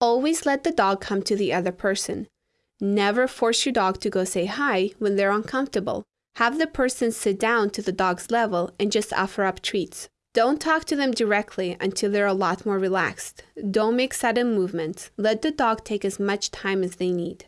Always let the dog come to the other person. Never force your dog to go say hi when they're uncomfortable. Have the person sit down to the dog's level and just offer up treats. Don't talk to them directly until they're a lot more relaxed. Don't make sudden movements. Let the dog take as much time as they need.